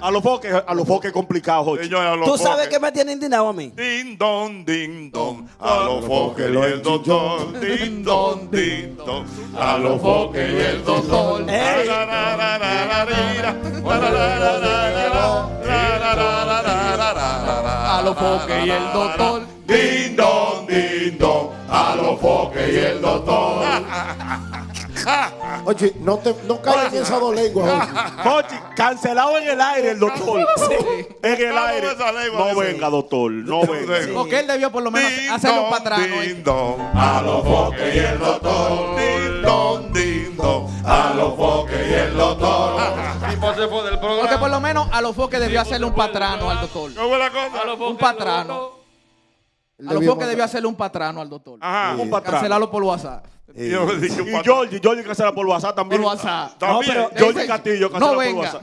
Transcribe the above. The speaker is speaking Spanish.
A los foques, a los foques complicados, joña, a los... ¿Tú sabes qué me tiene indignado a mí? Ding don, ding don, a los foques y el doctor. Ding don, a los foques y el doctor. A los foques y el doctor. Ding don, a los foques y el doctor. Oye, no, te, no caigas en esa dos lenguas. Jochi, cancelado en el aire el doctor. En el aire. esa lengua No venga, doctor. No venga. Sí. Porque él debió por lo menos un patrano. ¿eh? ding dong, a los foques y el doctor. Ding dong, a los foques y el doctor. Porque por lo menos a los foques debió hacerle un patrano al doctor. ¿Cómo es la cosa? A patrano. lo- los foques debió hacerle un patrano al doctor. Ajá. Un patrón. Cancelarlo por WhatsApp. Un Y patrón. Georgie, Georgie cancela por WhatsApp también. Por WhatsApp. También. No, pero ese- Castillo cancela no por venga. WhatsApp.